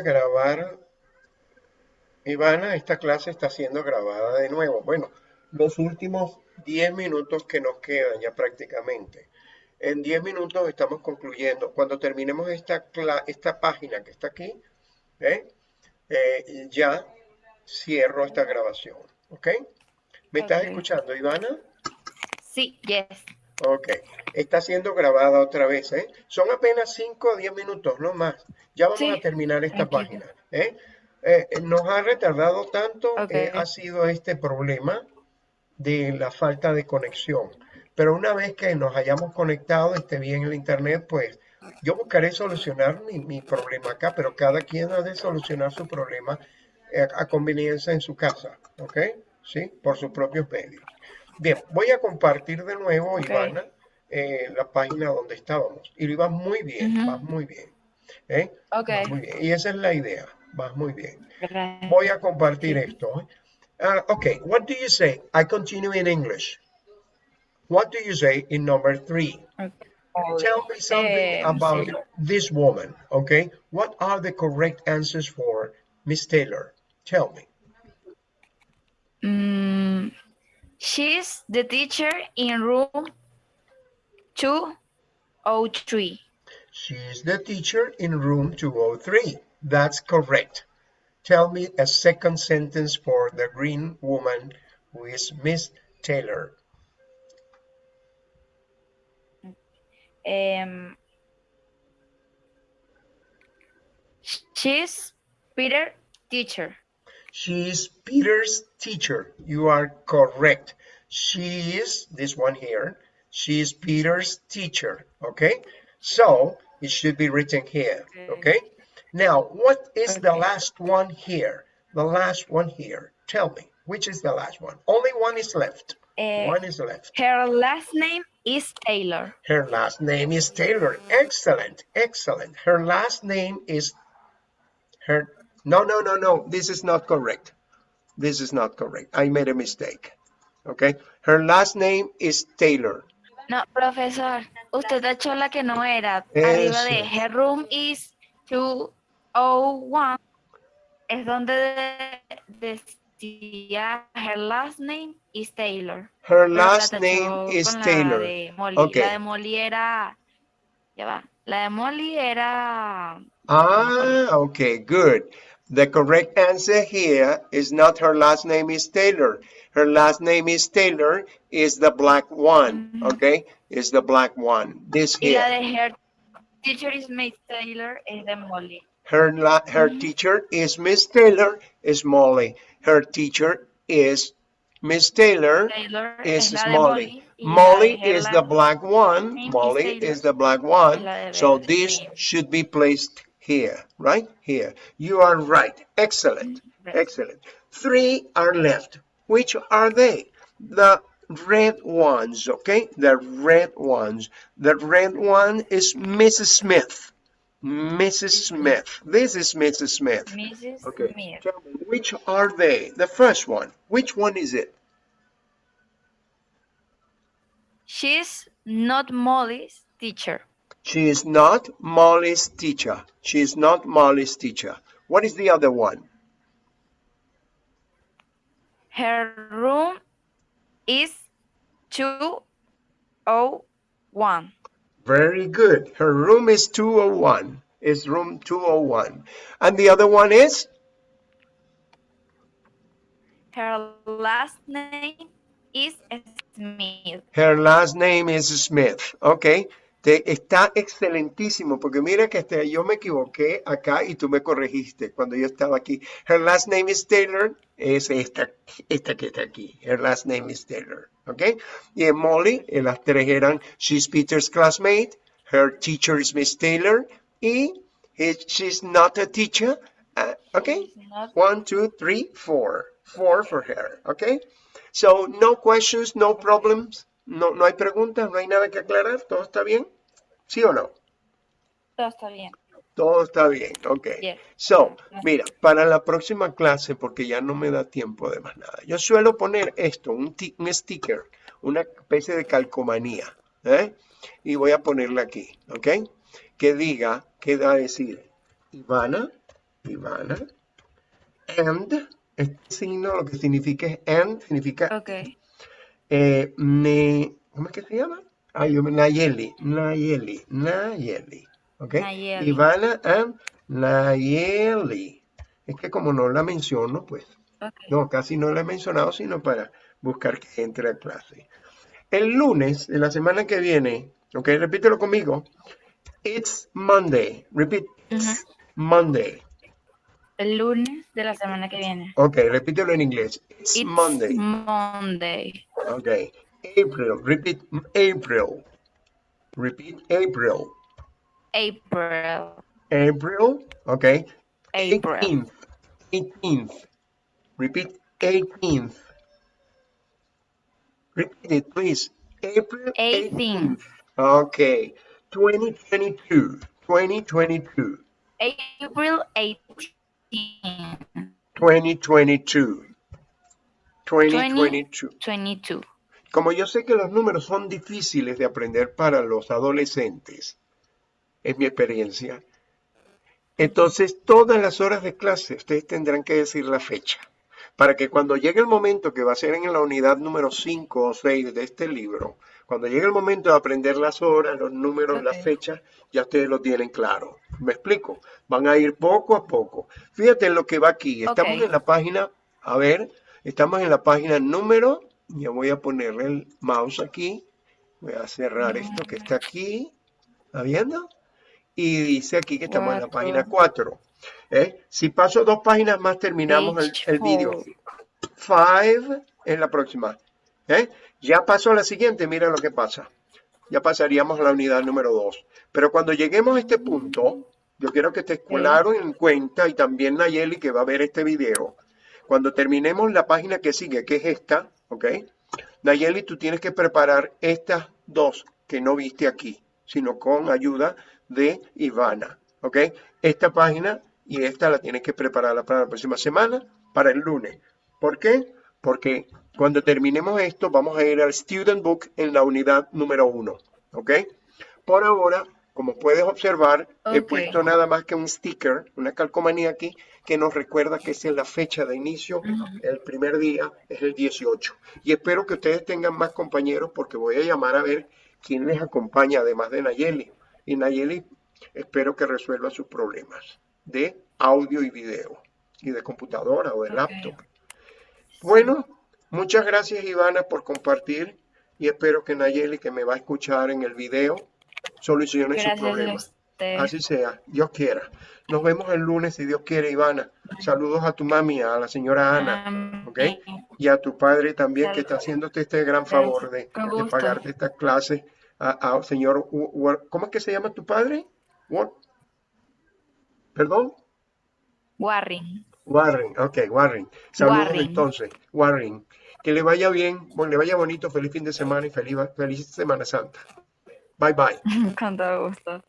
grabar. Ivana, esta clase está siendo grabada de nuevo. Bueno, los últimos 10 minutos que nos quedan ya prácticamente. En 10 minutos estamos concluyendo. Cuando terminemos esta, esta página que está aquí, ¿eh? Eh, ya cierro esta grabación. ¿Ok? ¿Me estás escuchando, Ivana? Sí, yes. Ok, está siendo grabada otra vez, ¿eh? Son apenas 5 o 10 minutos, no más. Ya vamos a terminar esta página, ¿eh? ¿eh? Nos ha retardado tanto, eh, ha sido este problema de la falta de conexión. Pero una vez que nos hayamos conectado, esté bien el internet, pues yo buscaré solucionar mi, mi problema acá, pero cada quien ha de solucionar su problema eh, a conveniencia en su casa, ¿ok? Sí, por sus propios medios. Bien, voy a compartir de nuevo, Ivana, eh, la página donde estábamos. Y va muy bien, va muy bien. ¿eh? Muy bien. Y esa es la idea, va muy bien. Voy a compartir esto. ¿eh? Uh, okay, what do you say? I continue in English. What do you say in number three? Tell me something about this woman, okay? What are the correct answers for Miss Taylor? Tell me. She's the teacher in room 203. She's the teacher in room 203. That's correct. Tell me a second sentence for the green woman who is Miss Taylor. Um, she's Peter's teacher. She is Peter's teacher. You are correct. She is, this one here, she is Peter's teacher, okay? So, it should be written here, okay? Now, what is okay. the last one here? The last one here. Tell me, which is the last one? Only one is left. Uh, one is left. Her last name is Taylor. Her last name is Taylor. Excellent, excellent. Her last name is her no, no, no, no. This is not correct. This is not correct. I made a mistake. Okay. Her last name is Taylor. No, profesor. Usted ha hecho la que no era. Arriba de her room is 201. Es donde decía her last name is Taylor. Her last name is Taylor. La de Molly. Okay. La de Molly era... Ya va. La de Molly era... Ah, okay, good. The correct answer here is not her last name is Taylor. Her last name is Taylor is the black one, mm -hmm. okay? Is the black one. This here. Yeah, her teacher is Miss Taylor is Molly. Her la her mm -hmm. teacher is Miss Taylor is Molly. Her teacher is Miss Taylor, Taylor is Molly. Molly is the black one. Molly is the black one. So this should be placed here, right? Here. You are right. Excellent. Excellent. Three are left. Which are they? The red ones, okay? The red ones. The red one is Mrs. Smith. Mrs. Smith. This is Mrs. Smith. Mrs. Okay. Smith. which are they? The first one. Which one is it? She's not Molly's teacher. She is not Molly's teacher. She is not Molly's teacher. What is the other one? Her room is 201. Very good. Her room is 201. Is room 201. And the other one is? Her last name is Smith. Her last name is Smith. Okay. Está excelentísimo, porque mira que este, yo me equivoqué acá y tú me corregiste cuando yo estaba aquí. Her last name is Taylor, es esta, esta que está aquí. Her last name is Taylor, ¿ok? Y en Molly, en las tres eran, she's Peter's classmate, her teacher is Miss Taylor, y she's not a teacher, uh, ¿ok? One, two, three, four. Four for her, ¿ok? So, no questions, no problems. No, no hay preguntas, no hay nada que aclarar, todo está bien. ¿Sí o no? Todo está bien. Todo está bien, ok. So, mira, para la próxima clase, porque ya no me da tiempo de más nada, yo suelo poner esto, un, un sticker, una especie de calcomanía, ¿eh? Y voy a ponerla aquí, ¿ok? Que diga, que da a decir, Ivana Ivana. And, este signo lo que significa es and, significa... Ok. Eh, ne, ¿Cómo es que se llama? Ay, Nayeli, Nayeli, Nayeli. ¿Ok? Nayeli. Ivana and Nayeli. Es que como no la menciono, pues, okay. no, casi no la he mencionado, sino para buscar que entre a clase. El lunes de la semana que viene, ok, repítelo conmigo. It's Monday. Repeat. It's Monday. El lunes de la semana que viene. Ok, repítelo en inglés. It's, It's Monday. Monday. Ok. April. Repeat April. Repeat April. April. April. Ok. April. 18th. 18th. Repeat 18th. Repeat it, please. April 18th. Okay. 2022. 2022. April 18. 2022. 2022. 22. Como yo sé que los números son difíciles de aprender para los adolescentes, es mi experiencia, entonces todas las horas de clase ustedes tendrán que decir la fecha, para que cuando llegue el momento que va a ser en la unidad número 5 o 6 de este libro, cuando llegue el momento de aprender las horas, los números, las fechas, ya ustedes lo tienen claro. ¿Me explico? Van a ir poco a poco. Fíjate en lo que va aquí. Estamos en la página, a ver, estamos en la página número, ya voy a ponerle el mouse aquí, voy a cerrar esto que está aquí, ¿está viendo? Y dice aquí que estamos en la página 4. ¿eh? Si paso dos páginas más, terminamos el, Page el vídeo. four. 5 en la próxima. ¿eh? Ya pasó a la siguiente, mira lo que pasa. Ya pasaríamos a la unidad número 2. Pero cuando lleguemos a este punto, yo quiero que estés claro en cuenta y también Nayeli que va a ver este video. Cuando terminemos la página que sigue, que es esta, ¿ok? Nayeli, tú tienes que preparar estas dos que no viste aquí, sino con ayuda de Ivana, ¿ok? Esta página y esta la tienes que preparar para la próxima semana, para el lunes. ¿Por qué? Porque cuando terminemos esto, vamos a ir al Student Book en la unidad número uno, ¿ok? Por ahora, como puedes observar, he puesto nada más que un sticker, una calcomanía aquí, que nos recuerda que esa es la fecha de inicio. El primer día es el 18. Y espero que ustedes tengan más compañeros porque voy a llamar a ver quién les acompaña, además de Nayeli. Y Nayeli, espero que resuelva sus problemas de audio y video, y de computadora o de laptop. Bueno, muchas gracias Ivana por compartir y espero que Nayeli, que me va a escuchar en el video, solucione sus Gracias a problemas. usted. Así sea, Dios quiera. Nos vemos el lunes si Dios quiere, Ivana. Saludos a tu mami, a la señora Ana. ¿ok? Y a tu padre también que está haciéndote este gran favor de, de pagarte esta clase. A, a señor, ¿cómo es que se llama tu padre? Wa- ¿Perdón? Warring. Warren, ok, Warren. Saludos Warren. entonces, Warren. Que le vaya bien, bueno, le vaya bonito, feliz fin de semana y feliz, feliz Semana Santa. Bye bye. Con todo gusto.